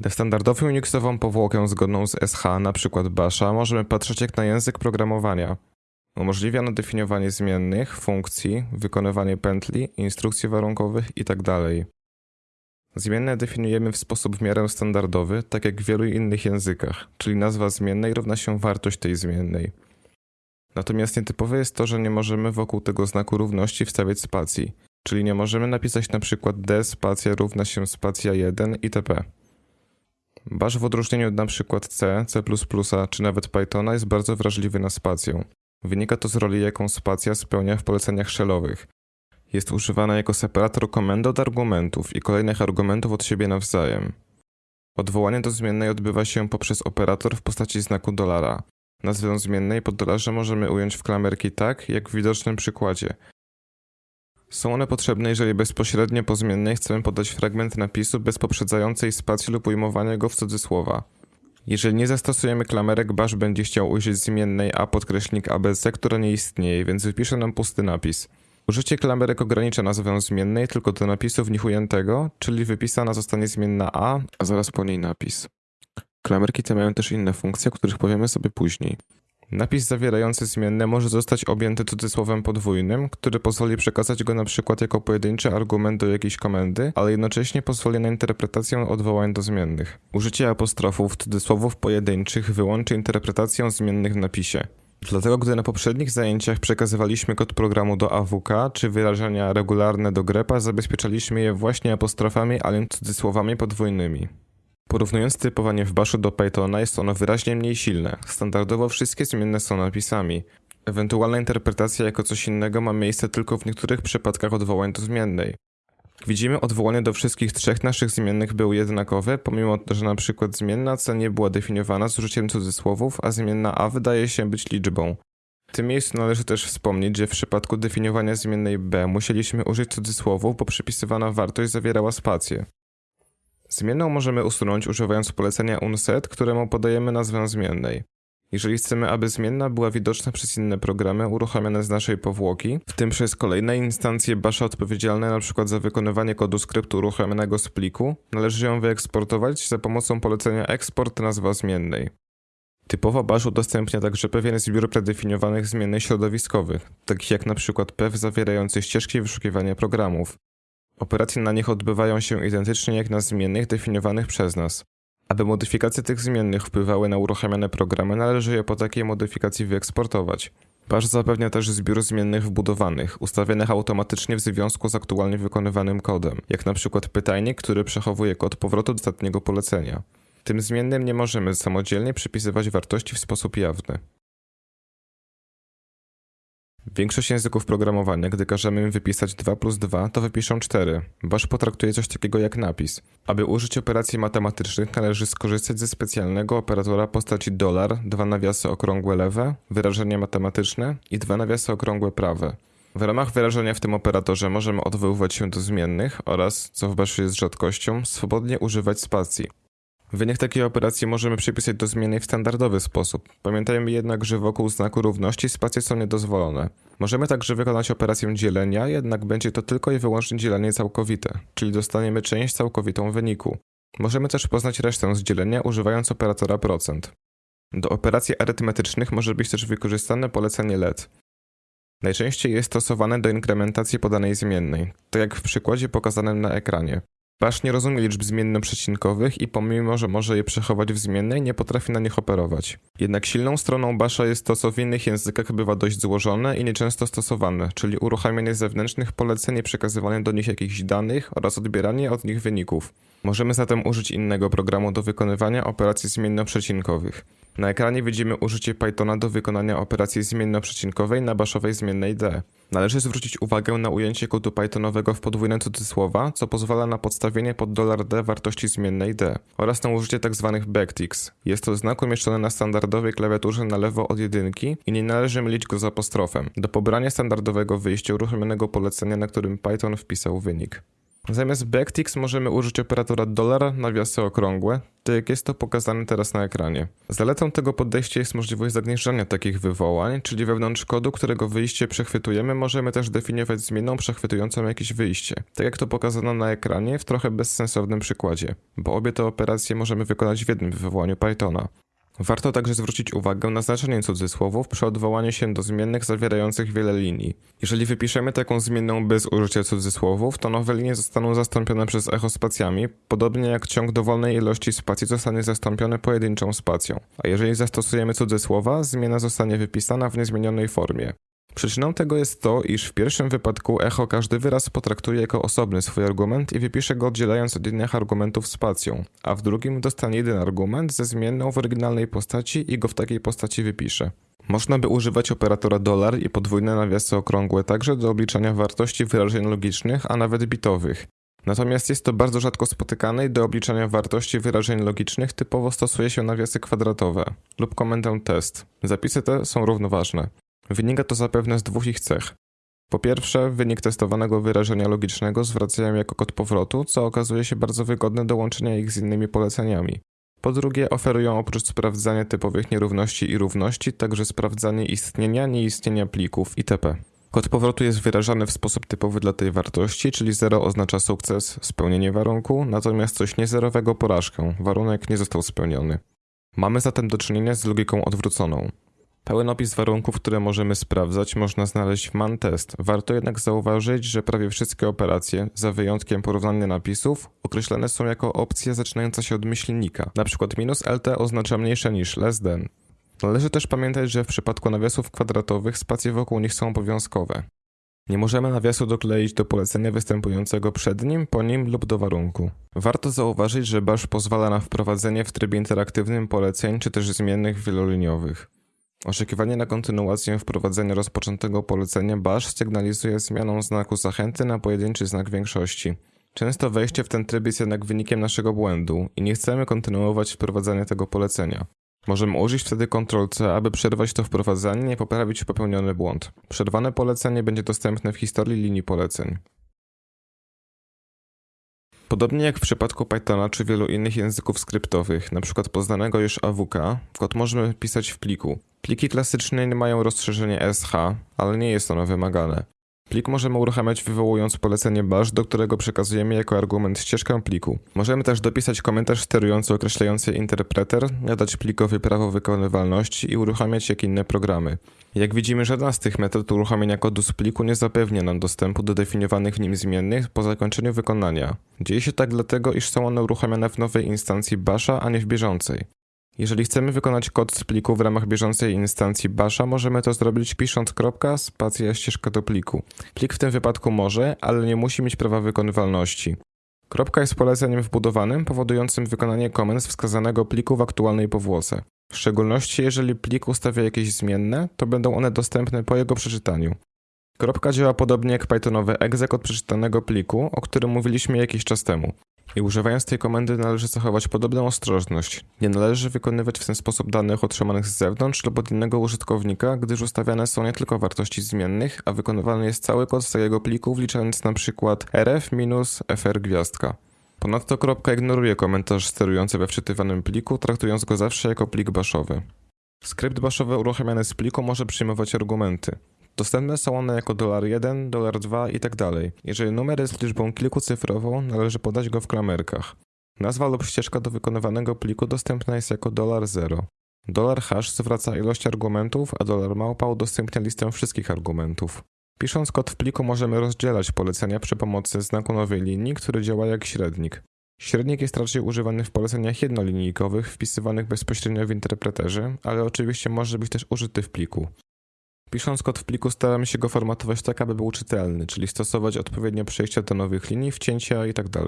Na standardową Unixową powłokę zgodną z SH, np. Basha, możemy patrzeć jak na język programowania. Umożliwia ono definiowanie zmiennych, funkcji, wykonywanie pętli, instrukcji warunkowych itd. Zmienne definiujemy w sposób w miarę standardowy, tak jak w wielu innych językach, czyli nazwa zmiennej równa się wartość tej zmiennej. Natomiast nietypowe jest to, że nie możemy wokół tego znaku równości wstawiać spacji, czyli nie możemy napisać na przykład d spacja równa się spacja 1 itp. Bash w odróżnieniu od np. C, C++ czy nawet Pythona jest bardzo wrażliwy na spację. Wynika to z roli, jaką spacja spełnia w poleceniach shellowych. Jest używana jako separator komendy od argumentów i kolejnych argumentów od siebie nawzajem. Odwołanie do zmiennej odbywa się poprzez operator w postaci znaku dolara. Nazwę zmiennej pod dolarze możemy ująć w klamerki tak, jak w widocznym przykładzie. Są one potrzebne, jeżeli bezpośrednio po zmiennej chcemy podać fragment napisu bez poprzedzającej spacji lub ujmowania go w cudzysłowa. Jeżeli nie zastosujemy klamerek, bash będzie chciał użyć zmiennej a podkreśnik abc, która nie istnieje, więc wypisze nam pusty napis. Użycie klamerek ogranicza nazwę zmiennej tylko do napisu w nich ujętego, czyli wypisana zostanie zmienna a, a zaraz po niej napis. Klamerki te mają też inne funkcje, o których powiemy sobie później. Napis zawierający zmienne może zostać objęty cudzysłowem podwójnym, który pozwoli przekazać go na przykład jako pojedynczy argument do jakiejś komendy, ale jednocześnie pozwoli na interpretację odwołań do zmiennych. Użycie apostrofów cudzysłowów pojedynczych wyłączy interpretację zmiennych w napisie. Dlatego gdy na poprzednich zajęciach przekazywaliśmy kod programu do AWK czy wyrażenia regularne do grepa, zabezpieczaliśmy je właśnie apostrofami, ale cudzysłowami podwójnymi. Porównując typowanie w baszu do Pythona jest ono wyraźnie mniej silne. Standardowo wszystkie zmienne są napisami. Ewentualna interpretacja jako coś innego ma miejsce tylko w niektórych przypadkach odwołań do zmiennej. Widzimy, odwołanie do wszystkich trzech naszych zmiennych było jednakowe, pomimo że na przykład zmienna c nie była definiowana z użyciem cudzysłowów, a zmienna a wydaje się być liczbą. W tym miejscu należy też wspomnieć, że w przypadku definiowania zmiennej b musieliśmy użyć cudzysłowów, bo przypisywana wartość zawierała spację. Zmienną możemy usunąć używając polecenia unset, któremu podajemy nazwę zmiennej. Jeżeli chcemy, aby zmienna była widoczna przez inne programy uruchamiane z naszej powłoki, w tym przez kolejne instancje basza odpowiedzialne np. za wykonywanie kodu skryptu uruchomionego z pliku, należy ją wyeksportować za pomocą polecenia export nazwa zmiennej. Typowo bash udostępnia także pewien zbiór predefiniowanych zmiennych środowiskowych, takich jak np. pew zawierający ścieżki wyszukiwania programów, Operacje na nich odbywają się identycznie jak na zmiennych definiowanych przez nas. Aby modyfikacje tych zmiennych wpływały na uruchamiane programy, należy je po takiej modyfikacji wyeksportować. Bash zapewnia też zbiór zmiennych wbudowanych, ustawionych automatycznie w związku z aktualnie wykonywanym kodem, jak przykład pytajnik, który przechowuje kod powrotu do ostatniego polecenia. Tym zmiennym nie możemy samodzielnie przypisywać wartości w sposób jawny. Większość języków programowania, gdy każemy im wypisać 2 plus 2, to wypiszą 4. Bash potraktuje coś takiego jak napis. Aby użyć operacji matematycznych należy skorzystać ze specjalnego operatora postaci dolar, dwa nawiasy okrągłe lewe, wyrażenie matematyczne i dwa nawiasy okrągłe prawe. W ramach wyrażenia w tym operatorze możemy odwoływać się do zmiennych oraz, co w Bashu jest rzadkością, swobodnie używać spacji. Wynik takiej operacji możemy przypisać do zmiennej w standardowy sposób. Pamiętajmy jednak, że wokół znaku równości spacje są niedozwolone. Możemy także wykonać operację dzielenia, jednak będzie to tylko i wyłącznie dzielenie całkowite, czyli dostaniemy część całkowitą wyniku. Możemy też poznać resztę z dzielenia używając operatora procent. Do operacji arytmetycznych może być też wykorzystane polecenie let. Najczęściej jest stosowane do inkrementacji podanej zmiennej, tak jak w przykładzie pokazanym na ekranie. Bash nie rozumie liczb zmienno-przecinkowych i pomimo, że może je przechować w zmiennej, nie potrafi na nich operować. Jednak silną stroną Basha jest to, co w innych językach bywa dość złożone i nieczęsto stosowane, czyli uruchamianie zewnętrznych poleceń i przekazywanie do nich jakichś danych oraz odbieranie od nich wyników. Możemy zatem użyć innego programu do wykonywania operacji zmienno-przecinkowych. Na ekranie widzimy użycie Pythona do wykonania operacji zmienno-przecinkowej na baszowej zmiennej d. Należy zwrócić uwagę na ujęcie kodu Pythonowego w podwójne cudzysłowa, co pozwala na podstawienie pod $d wartości zmiennej d oraz na użycie tzw. Tak backticks. Jest to znak umieszczony na standardowej klawiaturze na lewo od jedynki i nie należy mylić go z apostrofem. Do pobrania standardowego wyjścia uruchomionego polecenia, na którym Python wpisał wynik. Zamiast backticks możemy użyć operatora dolar nawiasy okrągłe, tak jak jest to pokazane teraz na ekranie. Zaletą tego podejścia jest możliwość zagnieżdżania takich wywołań, czyli wewnątrz kodu, którego wyjście przechwytujemy, możemy też definiować zmienną przechwytującą jakieś wyjście. Tak jak to pokazano na ekranie w trochę bezsensownym przykładzie, bo obie te operacje możemy wykonać w jednym wywołaniu Pythona. Warto także zwrócić uwagę na znaczenie cudzysłowów przy odwołaniu się do zmiennych zawierających wiele linii. Jeżeli wypiszemy taką zmienną bez użycia cudzysłowów, to nowe linie zostaną zastąpione przez echo spacjami, podobnie jak ciąg dowolnej ilości spacji zostanie zastąpiony pojedynczą spacją. A jeżeli zastosujemy cudzysłowa, zmiana zostanie wypisana w niezmienionej formie. Przyczyną tego jest to, iż w pierwszym wypadku echo każdy wyraz potraktuje jako osobny swój argument i wypisze go oddzielając od innych argumentów spacją, a w drugim dostanie jeden argument ze zmienną w oryginalnej postaci i go w takiej postaci wypisze. Można by używać operatora dolar i podwójne nawiasy okrągłe także do obliczania wartości wyrażeń logicznych, a nawet bitowych. Natomiast jest to bardzo rzadko spotykane i do obliczania wartości wyrażeń logicznych typowo stosuje się nawiasy kwadratowe lub komendę test. Zapisy te są równoważne. Wynika to zapewne z dwóch ich cech. Po pierwsze, wynik testowanego wyrażenia logicznego zwracają jako kod powrotu, co okazuje się bardzo wygodne do łączenia ich z innymi poleceniami. Po drugie, oferują oprócz sprawdzania typowych nierówności i równości, także sprawdzanie istnienia, nieistnienia plików itp. Kod powrotu jest wyrażany w sposób typowy dla tej wartości, czyli 0 oznacza sukces, spełnienie warunku, natomiast coś niezerowego porażkę, warunek nie został spełniony. Mamy zatem do czynienia z logiką odwróconą. Pełen opis warunków, które możemy sprawdzać, można znaleźć w ManTest. Warto jednak zauważyć, że prawie wszystkie operacje, za wyjątkiem porównania napisów, określane są jako opcja zaczynająca się od myślnika. Na przykład minus LT oznacza mniejsze niż less than. Należy też pamiętać, że w przypadku nawiasów kwadratowych spacje wokół nich są obowiązkowe. Nie możemy nawiasu dokleić do polecenia występującego przed nim, po nim lub do warunku. Warto zauważyć, że bash pozwala na wprowadzenie w trybie interaktywnym poleceń czy też zmiennych wieloliniowych. Oczekiwanie na kontynuację wprowadzenia rozpoczętego polecenia bash sygnalizuje zmianą znaku zachęty na pojedynczy znak większości. Często wejście w ten tryb jest jednak wynikiem naszego błędu i nie chcemy kontynuować wprowadzania tego polecenia. Możemy użyć wtedy Ctrl-C, aby przerwać to wprowadzanie i poprawić popełniony błąd. Przerwane polecenie będzie dostępne w historii linii poleceń. Podobnie jak w przypadku Pythona czy wielu innych języków skryptowych, np. poznanego już AWK, kod możemy pisać w pliku. Pliki klasyczne nie mają rozszerzenia SH, ale nie jest ono wymagane. Plik możemy uruchamiać wywołując polecenie bash, do którego przekazujemy jako argument ścieżkę pliku. Możemy też dopisać komentarz sterujący określający interpreter, nadać plikowi prawo wykonywalności i uruchamiać jak inne programy. Jak widzimy, żadna z tych metod uruchamiania kodu z pliku nie zapewnia nam dostępu do definiowanych w nim zmiennych po zakończeniu wykonania. Dzieje się tak dlatego, iż są one uruchamiane w nowej instancji basha, a nie w bieżącej. Jeżeli chcemy wykonać kod z pliku w ramach bieżącej instancji basha, możemy to zrobić pisząc kropka, spacja, ścieżka do pliku. Plik w tym wypadku może, ale nie musi mieć prawa wykonywalności. Kropka jest poleceniem wbudowanym, powodującym wykonanie komend z wskazanego pliku w aktualnej powłoce. W szczególności jeżeli plik ustawia jakieś zmienne, to będą one dostępne po jego przeczytaniu. Kropka działa podobnie jak Pythonowy exec od przeczytanego pliku, o którym mówiliśmy jakiś czas temu. I używając tej komendy należy zachować podobną ostrożność. Nie należy wykonywać w ten sposób danych otrzymanych z zewnątrz lub od innego użytkownika, gdyż ustawiane są nie tylko wartości zmiennych, a wykonywany jest cały kod z pliku, wliczając przykład rf-fr gwiazdka. Ponadto kropka ignoruje komentarz sterujący we wczytywanym pliku, traktując go zawsze jako plik baszowy. Skrypt baszowy uruchamiany z pliku może przyjmować argumenty. Dostępne są one jako $1, $2 i tak dalej. Jeżeli numer jest liczbą kilkucyfrową, należy podać go w klamerkach. Nazwa lub ścieżka do wykonywanego pliku dostępna jest jako $0. Dolar hash zwraca ilość argumentów, a dolar małpa udostępnia listę wszystkich argumentów. Pisząc kod w pliku możemy rozdzielać polecenia przy pomocy znaku nowej linii, który działa jak średnik. Średnik jest raczej używany w poleceniach jednolinijkowych wpisywanych bezpośrednio w interpreterze, ale oczywiście może być też użyty w pliku. Pisząc kod w pliku staramy się go formatować tak, aby był czytelny, czyli stosować odpowiednio przejścia do nowych linii, wcięcia itd.